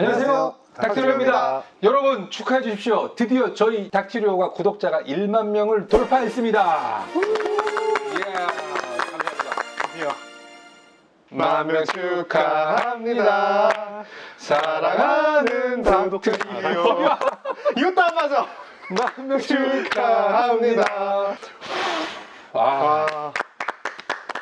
안녕하세요. 닥티리오입니다. 여러분 축하해 주십시오. 드디어 저희 닥티리오가 구독자가 1만 명을 돌파했습니다. 예, 감사합니다. 드디어 만명 축하합니다. 사랑하는 닥티리오. 이것도 안 맞아 만명 축하합니다. 아, 아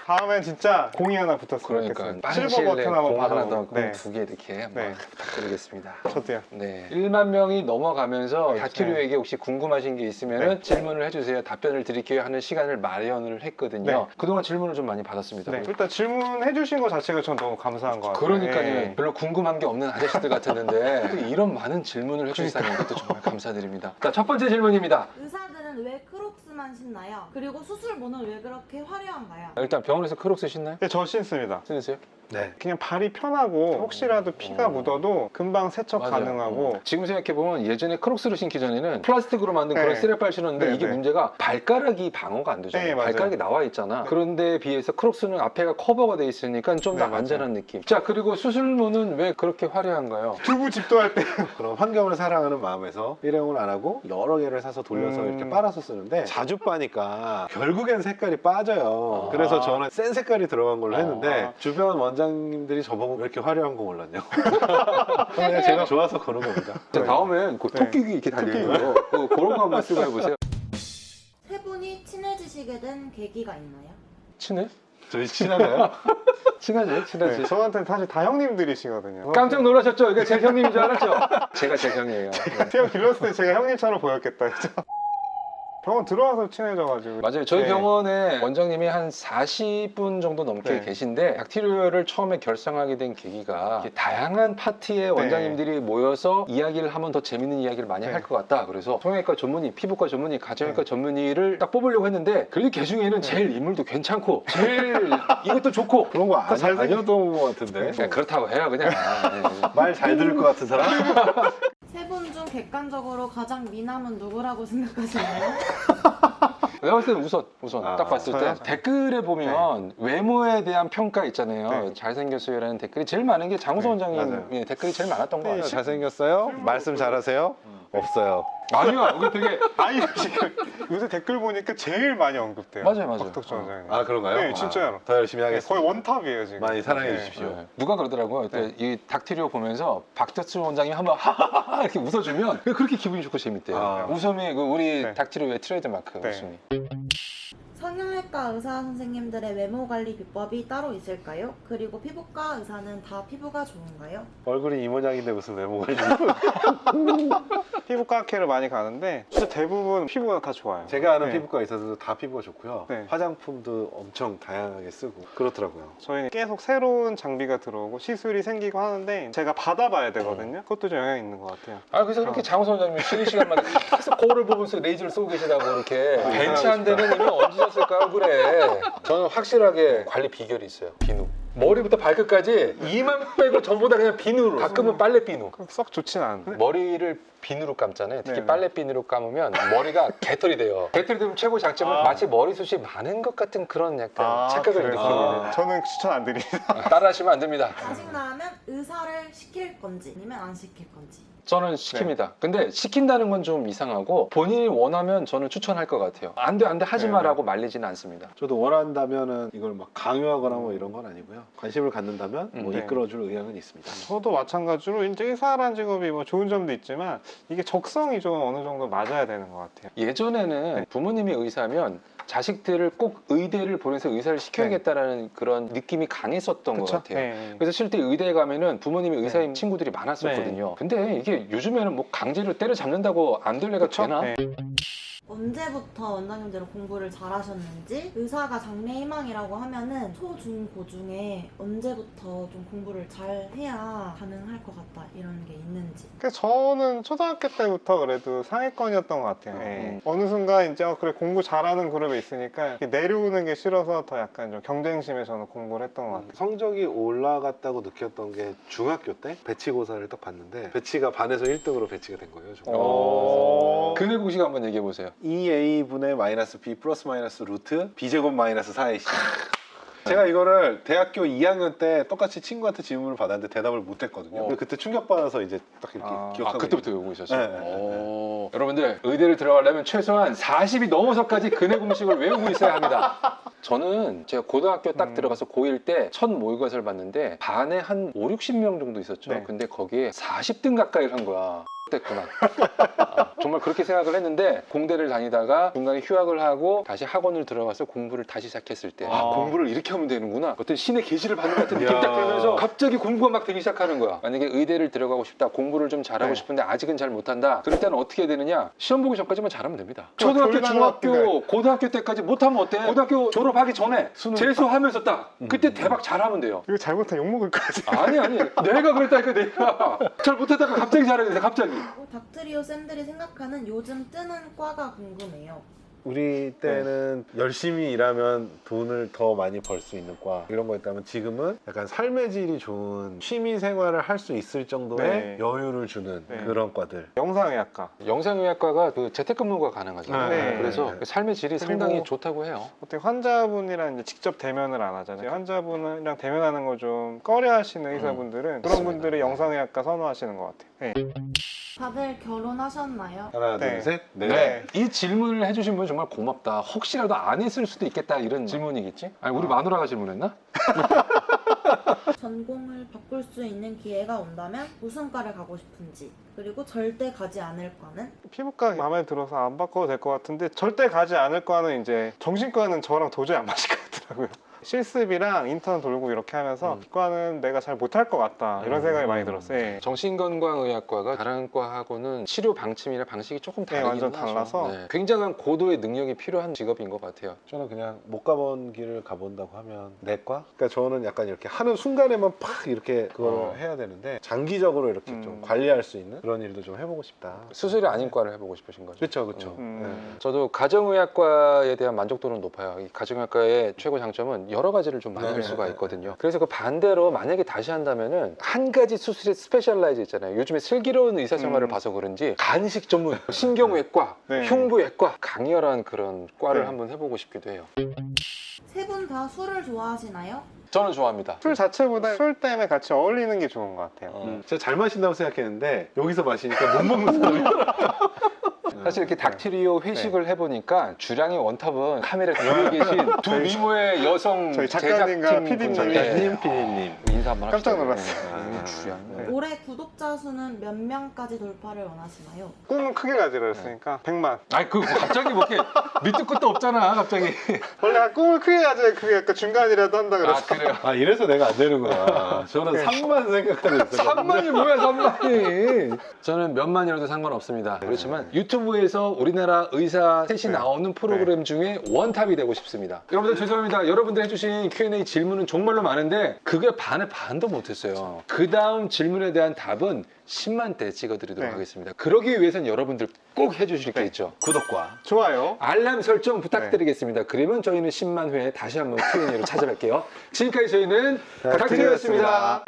다음엔 진짜 공이 하나 붙었으면 그러니까 실버 버튼 한번 공 하나 더, 받아보고 네, 공두개 이렇게 한번 네. 부탁드리겠습니다. 저도요 네. 1만 명이 넘어가면서 네, 닥티리오에게 혹시 궁금하신 게 있으면 네. 질문을 해주세요. 답변을 드릴게요 하는 시간을 마련을 했거든요. 네. 그동안 질문을 좀 많이 받았습니다. 네, 일단 질문해 주신 거 자체가 전 너무 감사한 것 같아요 그러니까요. 네. 별로 궁금한 게 없는 아저씨들 같았는데 또 이런 많은 질문을 해주시다는 것도 정말 감사드립니다. 자, 첫 번째 질문입니다. 의사들은 왜 크 록스만 신나요? 그리고 수술모는 왜 그렇게 화려한가요? 일단 병원에서 크록스 신나요? 네, 저 신습니다 신으세요? 네. 그냥 발이 편하고 혹시라도 피가 어. 묻어도 금방 세척 맞아요. 가능하고 어. 지금 생각해보면 예전에 크록스를 신기 전에는 플라스틱으로 만든 네. 그런 쓰레빠를 신었는데 네, 이게 네. 문제가 발가락이 방어가 안 되잖아요. 네. 발가락이 나와 있잖아. 그런데 비해서 크록스는 앞에가 커버가 돼 있으니까 좀더 네. 안전한 느낌. 자 그리고 수술모는 왜 그렇게 화려한가요? 두부 집도할 때 그런 환경을 사랑하는 마음에서 일회용을 안 하고 여러 개를 사서 돌려서 음. 이렇게 빨아서 쓰는데 자주 빠니까 결국엔 색깔이 빠져요. 아. 그래서 저는 센 색깔이 들어간 걸로 했는데 아. 주변 원장 님들이 저보고 왜 이렇게 화려한 거 골랐냐. 그냥 제가 좋아서 그런 겁니다. 자, 다음엔 그 네. 토끼기 이렇게 달려있는 거 그, 그런 거 한번 쓰고 해보세요. 세 분이 친해지시게 된 계기가 있나요? 친해? 저희 친하나요? 친하지? 친하지? 네, 저한테는 사실 다 형님들이시거든요 깜짝 놀라셨죠? 이게 제 형님인 줄 알았죠? 제가 제 형이에요. 네. 제가 길렀을 때 제가 형님처럼 보였겠다 그죠? 병원 들어와서 친해져가지고 맞아요. 저희 네. 병원에 원장님이 한 40분 정도 넘게 네. 계신데 닥티리오를 처음에 결성하게 된 계기가 다양한 파티에 원장님들이 모여서 이야기를 하면 더 재밌는 이야기를 많이 네. 할것 같다. 그래서 성형외과 전문의, 피부과 전문의, 가정외과 네. 전문의를 딱 뽑으려고 했는데 개 중에는 제일 인물도 괜찮고 제일 이것도 좋고 그런 거 아니, 잘생겼- 아니었던 것 같은데. 그냥 그렇다고 해요 그냥. 네. 말잘 들을 것 같은 사람? 세 분 중 객관적으로 가장 미남은 누구라고 생각하시나요? 내가 봤을 때는 우선 우선 아, 딱 봤을 때? 댓글에 보면 외모에 대한 평가 있잖아요 네. 잘생겼어요라는 댓글이 제일 많은 게 장우서 네, 원장님 맞아요. 의 댓글이 제일 많았던 것 같아요 잘생겼어요? 말씀 잘하세요? 없어요. 아니요 여기 되게 아니 지금 요새 댓글 보니까 제일 많이 언급돼요 맞아요, 맞아요. 박덕준 어. 원장님 아 그런가요? 네, 진짜로. 아, 더 열심히 네, 하겠습니다. 거의 원탑이에요 지금 많이 사랑해 네. 주십시오. 네. 누가 그러더라고요 네. 이 닥티리오 보면서 박덕수 원장님 한번 하하하 이렇게 웃어주면 그렇게 기분이 좋고 재밌대요 아. 웃음이 그 우리 네. 닥티리오의 트레이드 마크 네. 웃음이 성형외과 의사 선생님들의 외모 관리 비법이 따로 있을까요? 그리고 피부과 의사는 다 피부가 좋은가요? 얼굴이 이 모양인데 무슨 외모가 있는 피부과 학회를 많이 가는데 진짜 대부분 피부가 다 좋아요 제가 아는 네. 피부과 있어도 다 피부가 좋고요. 네. 화장품도 엄청 다양하게 쓰고 그렇더라고요. 저희는 계속 새로운 장비가 들어오고 시술이 생기고 하는데 제가 받아봐야 되거든요 그것도 좀 영향이 있는 것 같아요 아 그래서 그렇게 어. 장우서 원장님이 쉬는 시간마다 계속 거울을 보면서 레이저를 쏘고 계시다고 이렇게 벤치 한 대는 이미 얹으셨을까 그래? 저는 확실하게 관리 비결이 있어요. 비누. 머리부터 발끝까지 이만 빼고 전부 다 그냥 비누로. 가끔은 빨래 비누. 그럼 썩 좋진 않은데 머리를 비누로 감잖아요. 특히 네네. 빨래 비누로 감으면 머리가 개털이 돼요. 개털이 되면 최고 장점은 아. 마치 머리숱이 많은 것 같은 그런 약간 아, 착각을 느끼는 저는 추천 안 드립니다. 따라 하시면 안 됩니다. 짜증나면 의사를 시킬 건지 아니면 안 시킬 건지 저는 시킵니다. 근데 시킨다는 건 좀 이상하고 본인이 원하면 저는 추천할 것 같아요. 안 돼, 안 돼, 하지 네. 마라고 말리지는 않습니다. 저도 원한다면은 이걸 막 강요하거나 뭐 이런 건 아니고요. 관심을 갖는다면 뭐 음, 네. 이끌어줄 의향은 있습니다. 저도 마찬가지로 이제 의사라는 직업이 뭐 좋은 점도 있지만 이게 적성이 좀 어느 정도 맞아야 되는 것 같아요 예전에는 네. 부모님이 의사면 자식들을 꼭 의대를 보내서 의사를 시켜야겠다라는 그런 느낌이 강했었던 것 같아요. 네. 그래서 실제 의대에 가면은 부모님이 의사인 친구들이 많았었거든요. 근데 이게 요즘에는 뭐 강제로 때려잡는다고 안될 애가 그쵸? 되나? 네. 언제부터 원장님들은 공부를 잘하셨는지 의사가 장래 희망이라고 하면은 초, 중, 고 중에 언제부터 좀 공부를 잘 해야 가능할 것 같다 이런 게 있는지 그래서 저는 초등학교 때부터 그래도 상위권이었던 것 같아요. 음. 예. 어느 순간 이제 어, 그래 공부 잘하는 그룹에 있으니까 내려오는 게 싫어서 더 약간 좀 경쟁심에 저는 공부를 했던 것 같아요. 성적이 올라갔다고 느꼈던 게 중학교 때 배치고사를 딱 봤는데 배치가 반에서 1등으로 배치가 된 거예요. 어... 근의 공식 한번 얘기해 보세요. 2a 분의 마이너스 b 플러스 마이너스 루트 b 제곱 마이너스 4ac 제가 이거를 대학교 2학년 때 똑같이 친구한테 질문을 받았는데 대답을 못했거든요. 어. 근데 그때 충격받아서 이제 딱 이렇게 아. 기억하고 아 그때부터 외우고 있었어요. 네, 네, 네, 오. 여러분들 의대를 들어가려면 최소한 40이 넘어서까지 근의 공식을 외우고 있어야 합니다. 저는 제가 고등학교 딱 음. 들어가서 고1 때 첫 모의고사를 봤는데 반에 한 5, 60명 정도 있었죠. 네. 근데 거기에 40등 가까이 한 거야. 됐구나. 아, 정말 그렇게 생각을 했는데 공대를 다니다가 중간에 휴학을 하고 다시 학원을 들어가서 공부를 다시 시작했을 때 아, 아. 공부를 이렇게 하면 되는구나 어떤 신의 계시를 받는 것 같은 느낌. 딱 들면서 갑자기 공부가 막 되기 시작하는 거야 만약에 의대를 들어가고 싶다 공부를 좀 잘하고 네. 싶은데 아직은 잘 못한다 그럴 때는 어떻게 해야 되느냐 시험 보기 전까지만 잘하면 됩니다 그럼 초등학교 중학교. 고등학교 때까지 못하면 어때 고등학교 졸업하기 전에 재수하면서 딱 음. 그때 대박 잘하면 돼요 이거 잘못하면 욕먹을 거지. 아니 아니 내가 그랬다니까 내가 잘 못하다가 갑자기 잘하게 돼 갑자기 어, 닥트리오 쌤들이 생각하는 요즘 뜨는 과가 궁금해요. 우리 때는 열심히 일하면 돈을 더 많이 벌 수 있는 과 이런 거였다면 지금은 약간 삶의 질이 좋은 취미 생활을 할 수 있을 정도의 네. 여유를 주는 네. 그런 과들. 영상의학과. 영상의학과가 그 재택근무가 가능하잖아요 네. 그래서 네. 삶의 질이 상당히 좋다고 해요 어떻게 환자분이랑 이제 직접 대면을 안 하잖아요. 환자분이랑 대면하는 거 좀 꺼려 하시는 의사분들은 그런 맞습니다. 분들이 영상의학과 선호하시는 것 같아요. 네. 다들 결혼하셨나요? 하나, 네. 둘, 셋. 네. 네. 이 질문을 해주신 분 정말 고맙다. 혹시라도 안 했을 수도 있겠다 이런 질문이겠지? 아니 우리 아. 마누라가 질문했나? 전공을 바꿀 수 있는 기회가 온다면 무슨 과를 가고 싶은지 그리고 절대 가지 않을 과는 피부과 마음에 들어서 안 바꿔도 될 것 같은데 절대 가지 않을 과는 이제 정신과는 저랑 도저히 안 맞을 것 같더라고요. 실습이랑 인턴 돌고 이렇게 하면서 음. 과는 내가 잘 못할 것 같다 이런 음. 생각이 많이 들었어요. 예. 정신건강의학과가 다른 과하고는 치료 방침이나 방식이 조금 네, 다르긴 완전 하죠. 달라서. 네. 굉장한 고도의 능력이 필요한 직업인 것 같아요. 저는 그냥 못 가본 길을 가본다고 하면 내과? 그러니까 저는 약간 이렇게 하는 순간에만 팍 이렇게 그걸 어. 해야 되는데 장기적으로 이렇게 음. 좀 관리할 수 있는 그런 일도 좀 해보고 싶다. 수술이 아닌 과를 해보고 싶으신 거죠? 그렇죠, 그렇죠. 음. 저도 가정의학과에 대한 만족도는 높아요. 이 가정의학과의 최고 장점은 여러 가지를 좀할 네, 수가 네, 있거든요. 그래서 그 반대로 만약에 다시 한다면은 한 가지 수술에 specialize 있잖아요. 요즘에 슬기로운 의사 생활을 음. 봐서 그런지 간이식 전문, 신경외과, 네. 흉부외과 강렬한 그런 과를 네. 한번 해보고 싶기도 해요. 세 분 다 술을 좋아하시나요? 저는 좋아합니다. 술 자체보다 술 때문에 같이 어울리는 게 좋은 것 같아요. 어. 음. 제가 잘 마신다고 생각했는데 여기서 마시니까 못 먹는 사람이 사실 이렇게 닥트리오 회식을 해보니까 주량의 원탑은 카메라 뒤에 계신 두 미모의 여성 저희 작가님과 제작팀 PD님이 분들. 피디님, 피디님. 인사 한번 깜짝 합시다. 놀랐어요. 네, 아. 주량. 네. 올해 구독자 수는 몇 명까지 돌파를 원하시나요? 꿈은 크게 가지라 했으니까 100만. 아니 그 갑자기 뭐 이렇게 밑도 끝도 없잖아 갑자기 원래 꿈을 크게 가져야 그게 약간 중간이라도 한다 아 그래서 그래요 아 이래서 내가 안 되는구나. 저는 3만 생각하고 있어요. 3만이 뭐야 3만이 저는 몇만이라도 상관없습니다 그렇지만 유튜브에서 우리나라 의사 셋이 네. 나오는 프로그램 중에 원탑이 되고 싶습니다 여러분들 죄송합니다 여러분들 해주신 Q&A 질문은 정말로 많은데 그게 반의 반도 못했어요 그 다음 질문에 대한 답은 10만 대 찍어드리도록 네. 하겠습니다 그러기 위해선 여러분들 꼭 해주실 게 있죠 구독과 좋아요. 알람 설정 부탁드리겠습니다. 그러면 저희는 10만 회에 다시 한번 Q&A로 찾아뵐게요. 지금까지 저희는 닥터리였습니다.